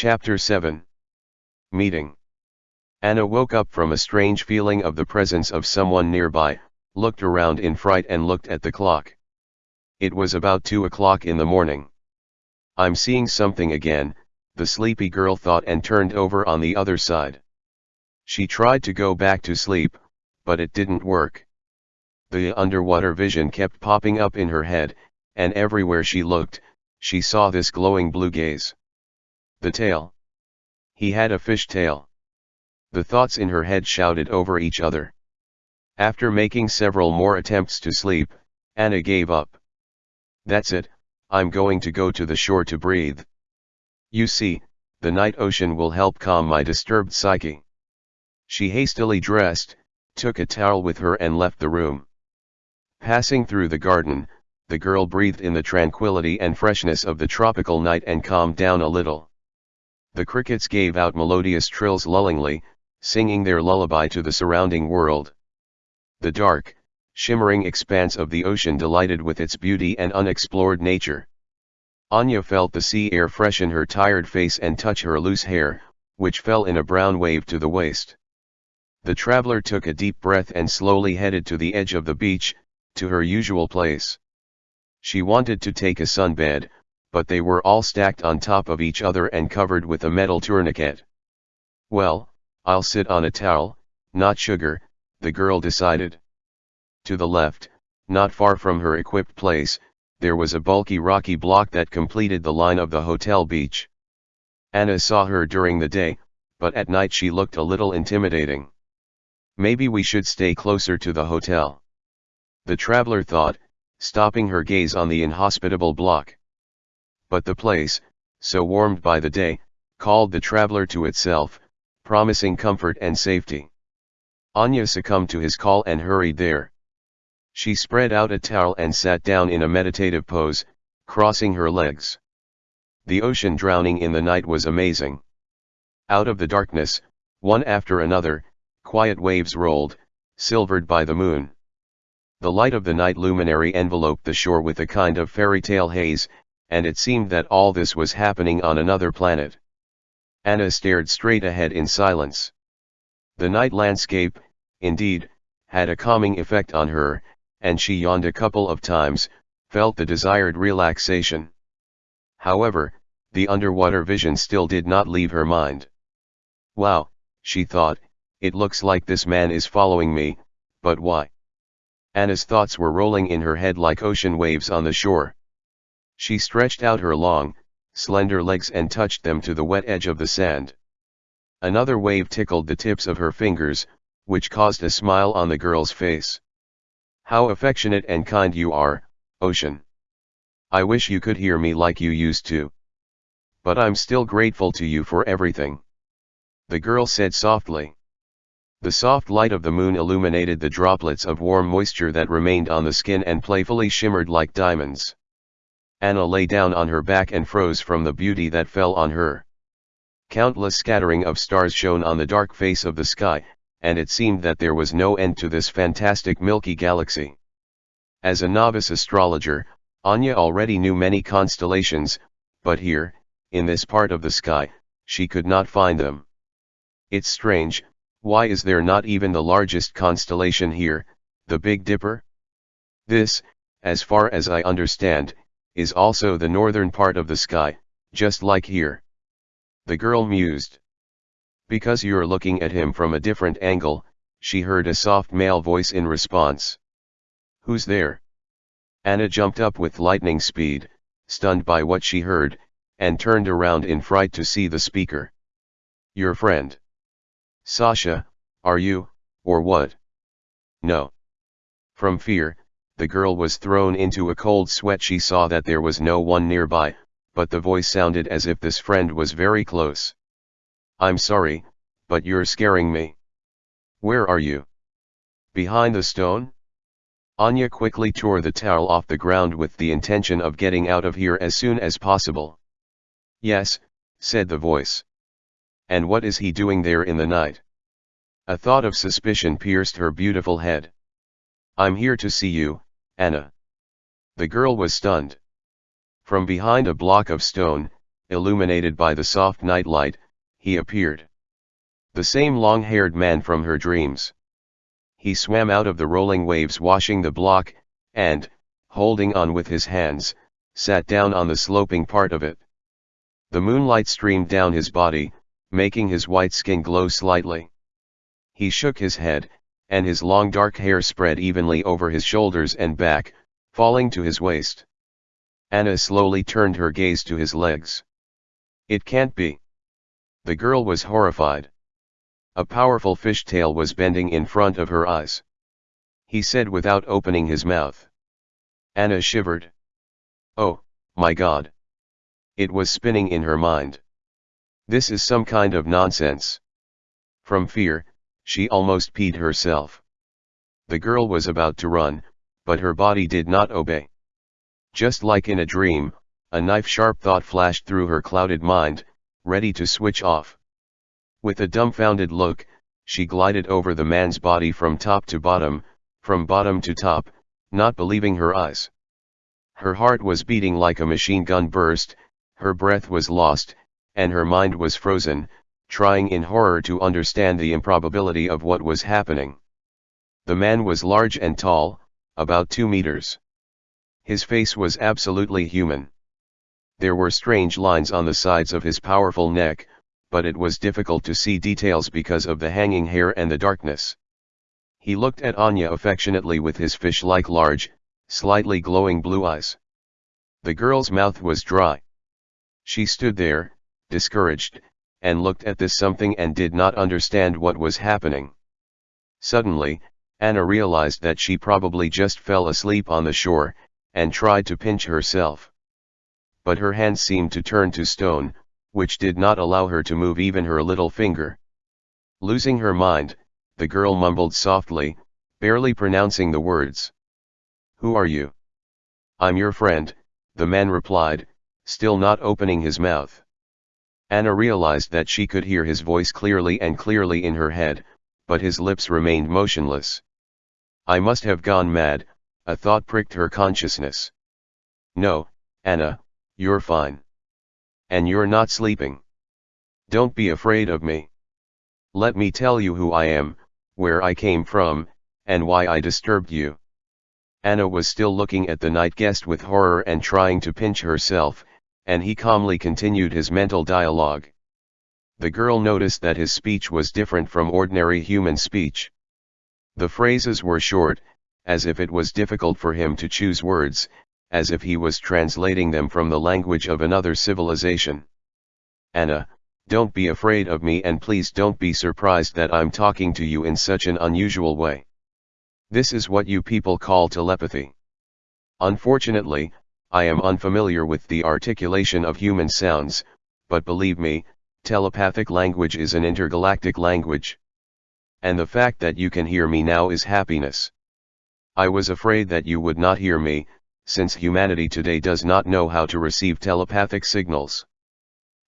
Chapter 7 Meeting Anna woke up from a strange feeling of the presence of someone nearby, looked around in fright and looked at the clock. It was about 2 o'clock in the morning. I'm seeing something again, the sleepy girl thought and turned over on the other side. She tried to go back to sleep, but it didn't work. The underwater vision kept popping up in her head, and everywhere she looked, she saw this glowing blue gaze. The tail. He had a fish tail. The thoughts in her head shouted over each other. After making several more attempts to sleep, Anna gave up. That's it, I'm going to go to the shore to breathe. You see, the night ocean will help calm my disturbed psyche. She hastily dressed, took a towel with her and left the room. Passing through the garden, the girl breathed in the tranquility and freshness of the tropical night and calmed down a little. The crickets gave out melodious trills lullingly, singing their lullaby to the surrounding world. The dark, shimmering expanse of the ocean delighted with its beauty and unexplored nature. Anya felt the sea air freshen her tired face and touch her loose hair, which fell in a brown wave to the waist. The traveler took a deep breath and slowly headed to the edge of the beach, to her usual place. She wanted to take a sunbed, but they were all stacked on top of each other and covered with a metal tourniquet. Well, I'll sit on a towel, not sugar, the girl decided. To the left, not far from her equipped place, there was a bulky rocky block that completed the line of the hotel beach. Anna saw her during the day, but at night she looked a little intimidating. Maybe we should stay closer to the hotel. The traveler thought, stopping her gaze on the inhospitable block. But the place, so warmed by the day, called the traveler to itself, promising comfort and safety. Anya succumbed to his call and hurried there. She spread out a towel and sat down in a meditative pose, crossing her legs. The ocean drowning in the night was amazing. Out of the darkness, one after another, quiet waves rolled, silvered by the moon. The light of the night luminary enveloped the shore with a kind of fairy tale haze, and it seemed that all this was happening on another planet. Anna stared straight ahead in silence. The night landscape, indeed, had a calming effect on her, and she yawned a couple of times, felt the desired relaxation. However, the underwater vision still did not leave her mind. Wow, she thought, it looks like this man is following me, but why? Anna's thoughts were rolling in her head like ocean waves on the shore. She stretched out her long, slender legs and touched them to the wet edge of the sand. Another wave tickled the tips of her fingers, which caused a smile on the girl's face. How affectionate and kind you are, Ocean. I wish you could hear me like you used to. But I'm still grateful to you for everything. The girl said softly. The soft light of the moon illuminated the droplets of warm moisture that remained on the skin and playfully shimmered like diamonds. Anna lay down on her back and froze from the beauty that fell on her. Countless scattering of stars shone on the dark face of the sky, and it seemed that there was no end to this fantastic milky galaxy. As a novice astrologer, Anya already knew many constellations, but here, in this part of the sky, she could not find them. It's strange, why is there not even the largest constellation here, the Big Dipper? This, as far as I understand, is also the northern part of the sky, just like here. The girl mused. Because you're looking at him from a different angle, she heard a soft male voice in response. Who's there? Anna jumped up with lightning speed, stunned by what she heard, and turned around in fright to see the speaker. Your friend. Sasha, are you, or what? No. From fear, the girl was thrown into a cold sweat she saw that there was no one nearby, but the voice sounded as if this friend was very close. I'm sorry, but you're scaring me. Where are you? Behind the stone? Anya quickly tore the towel off the ground with the intention of getting out of here as soon as possible. Yes, said the voice. And what is he doing there in the night? A thought of suspicion pierced her beautiful head. I'm here to see you, Anna. The girl was stunned. From behind a block of stone, illuminated by the soft night light, he appeared. The same long-haired man from her dreams. He swam out of the rolling waves washing the block, and, holding on with his hands, sat down on the sloping part of it. The moonlight streamed down his body, making his white skin glow slightly. He shook his head, and his long dark hair spread evenly over his shoulders and back, falling to his waist. Anna slowly turned her gaze to his legs. It can't be. The girl was horrified. A powerful fishtail was bending in front of her eyes. He said without opening his mouth. Anna shivered. Oh, my god. It was spinning in her mind. This is some kind of nonsense. From fear, she almost peed herself. The girl was about to run, but her body did not obey. Just like in a dream, a knife-sharp thought flashed through her clouded mind, ready to switch off. With a dumbfounded look, she glided over the man's body from top to bottom, from bottom to top, not believing her eyes. Her heart was beating like a machine gun burst, her breath was lost, and her mind was frozen, trying in horror to understand the improbability of what was happening. The man was large and tall, about two meters. His face was absolutely human. There were strange lines on the sides of his powerful neck, but it was difficult to see details because of the hanging hair and the darkness. He looked at Anya affectionately with his fish-like large, slightly glowing blue eyes. The girl's mouth was dry. She stood there, discouraged, and looked at this something and did not understand what was happening. Suddenly, Anna realized that she probably just fell asleep on the shore, and tried to pinch herself. But her hands seemed to turn to stone, which did not allow her to move even her little finger. Losing her mind, the girl mumbled softly, barely pronouncing the words. Who are you? I'm your friend, the man replied, still not opening his mouth. Anna realized that she could hear his voice clearly and clearly in her head, but his lips remained motionless. I must have gone mad, a thought pricked her consciousness. No, Anna, you're fine. And you're not sleeping. Don't be afraid of me. Let me tell you who I am, where I came from, and why I disturbed you. Anna was still looking at the night guest with horror and trying to pinch herself, and he calmly continued his mental dialogue. The girl noticed that his speech was different from ordinary human speech. The phrases were short, as if it was difficult for him to choose words, as if he was translating them from the language of another civilization. Anna, don't be afraid of me and please don't be surprised that I'm talking to you in such an unusual way. This is what you people call telepathy. Unfortunately, I am unfamiliar with the articulation of human sounds, but believe me, telepathic language is an intergalactic language. And the fact that you can hear me now is happiness. I was afraid that you would not hear me, since humanity today does not know how to receive telepathic signals.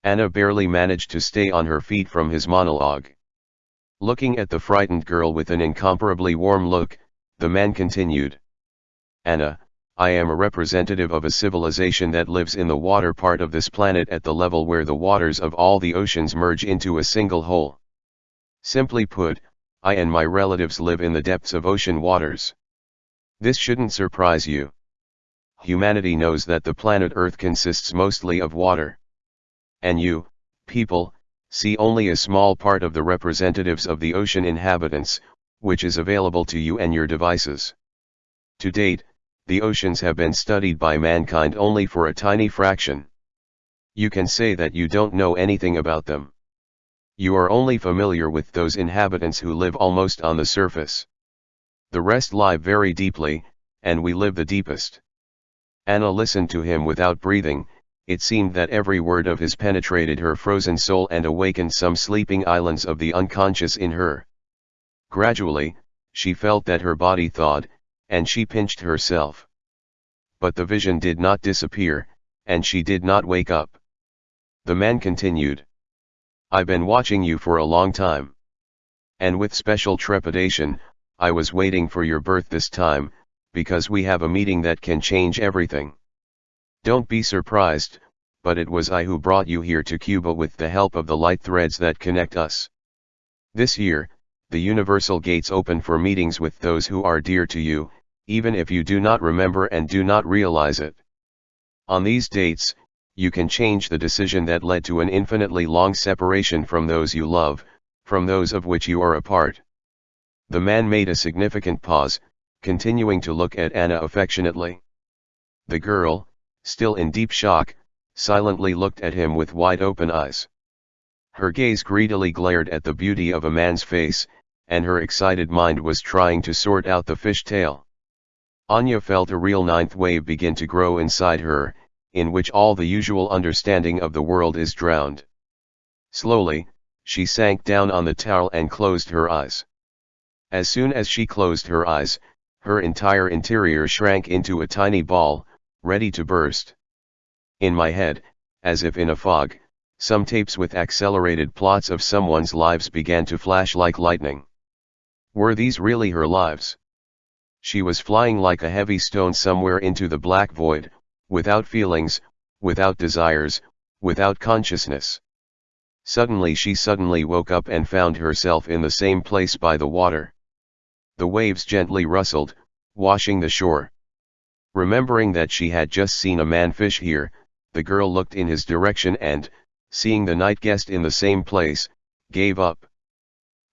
Anna barely managed to stay on her feet from his monologue. Looking at the frightened girl with an incomparably warm look, the man continued. Anna, I am a representative of a civilization that lives in the water part of this planet at the level where the waters of all the oceans merge into a single whole. Simply put, I and my relatives live in the depths of ocean waters. This shouldn't surprise you humanity knows that the planet Earth consists mostly of water. And you, people, see only a small part of the representatives of the ocean inhabitants, which is available to you and your devices. To date, the oceans have been studied by mankind only for a tiny fraction. You can say that you don't know anything about them. You are only familiar with those inhabitants who live almost on the surface. The rest lie very deeply, and we live the deepest. Anna listened to him without breathing, it seemed that every word of his penetrated her frozen soul and awakened some sleeping islands of the unconscious in her. Gradually, she felt that her body thawed, and she pinched herself. But the vision did not disappear, and she did not wake up. The man continued. I've been watching you for a long time. And with special trepidation, I was waiting for your birth this time, because we have a meeting that can change everything. Don't be surprised, but it was I who brought you here to Cuba with the help of the light threads that connect us. This year, the universal gates open for meetings with those who are dear to you, even if you do not remember and do not realize it. On these dates, you can change the decision that led to an infinitely long separation from those you love, from those of which you are a part. The man made a significant pause, continuing to look at Anna affectionately. The girl, still in deep shock, silently looked at him with wide open eyes. Her gaze greedily glared at the beauty of a man's face, and her excited mind was trying to sort out the fish tail. Anya felt a real ninth wave begin to grow inside her, in which all the usual understanding of the world is drowned. Slowly, she sank down on the towel and closed her eyes. As soon as she closed her eyes, her entire interior shrank into a tiny ball, ready to burst. In my head, as if in a fog, some tapes with accelerated plots of someone's lives began to flash like lightning. Were these really her lives? She was flying like a heavy stone somewhere into the black void, without feelings, without desires, without consciousness. Suddenly she suddenly woke up and found herself in the same place by the water. The waves gently rustled, washing the shore. Remembering that she had just seen a man fish here, the girl looked in his direction and, seeing the night guest in the same place, gave up.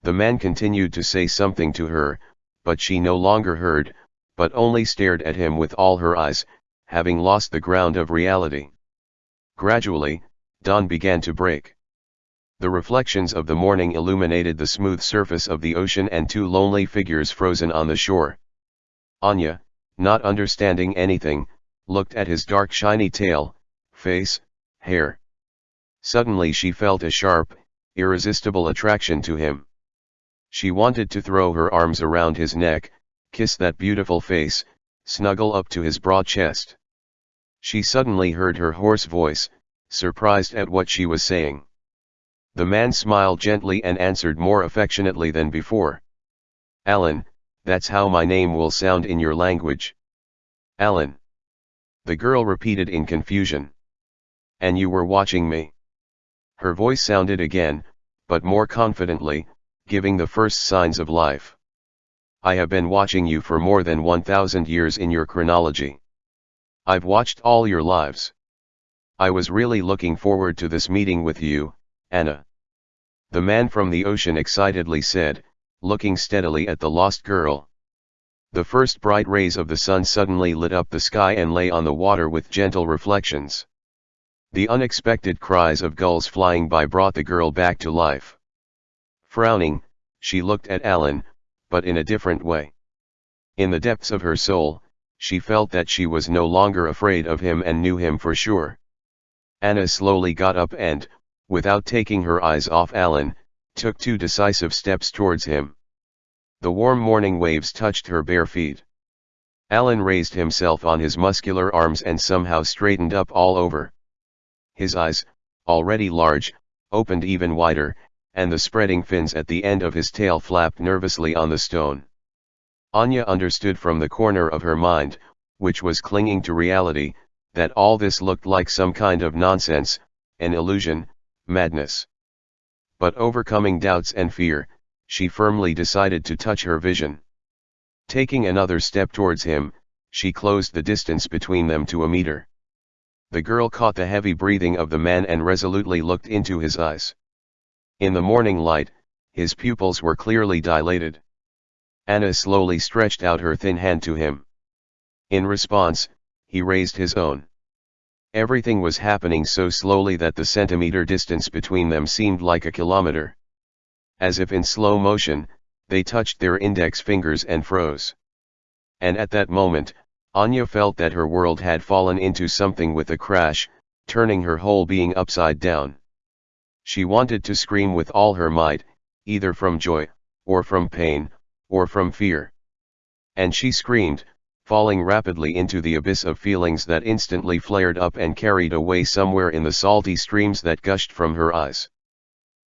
The man continued to say something to her, but she no longer heard, but only stared at him with all her eyes, having lost the ground of reality. Gradually, dawn began to break. The reflections of the morning illuminated the smooth surface of the ocean and two lonely figures frozen on the shore. Anya, not understanding anything, looked at his dark shiny tail, face, hair. Suddenly she felt a sharp, irresistible attraction to him. She wanted to throw her arms around his neck, kiss that beautiful face, snuggle up to his broad chest. She suddenly heard her hoarse voice, surprised at what she was saying. The man smiled gently and answered more affectionately than before. Alan, that's how my name will sound in your language. Alan. The girl repeated in confusion. And you were watching me. Her voice sounded again, but more confidently, giving the first signs of life. I have been watching you for more than 1000 years in your chronology. I've watched all your lives. I was really looking forward to this meeting with you, Anna. The man from the ocean excitedly said, looking steadily at the lost girl. The first bright rays of the sun suddenly lit up the sky and lay on the water with gentle reflections. The unexpected cries of gulls flying by brought the girl back to life. Frowning, she looked at Alan, but in a different way. In the depths of her soul, she felt that she was no longer afraid of him and knew him for sure. Anna slowly got up and, without taking her eyes off Alan, took two decisive steps towards him. The warm morning waves touched her bare feet. Alan raised himself on his muscular arms and somehow straightened up all over. His eyes, already large, opened even wider, and the spreading fins at the end of his tail flapped nervously on the stone. Anya understood from the corner of her mind, which was clinging to reality, that all this looked like some kind of nonsense, an illusion, madness. But overcoming doubts and fear, she firmly decided to touch her vision. Taking another step towards him, she closed the distance between them to a meter. The girl caught the heavy breathing of the man and resolutely looked into his eyes. In the morning light, his pupils were clearly dilated. Anna slowly stretched out her thin hand to him. In response, he raised his own. Everything was happening so slowly that the centimeter distance between them seemed like a kilometer. As if in slow motion, they touched their index fingers and froze. And at that moment, Anya felt that her world had fallen into something with a crash, turning her whole being upside down. She wanted to scream with all her might, either from joy, or from pain, or from fear. And she screamed, falling rapidly into the abyss of feelings that instantly flared up and carried away somewhere in the salty streams that gushed from her eyes.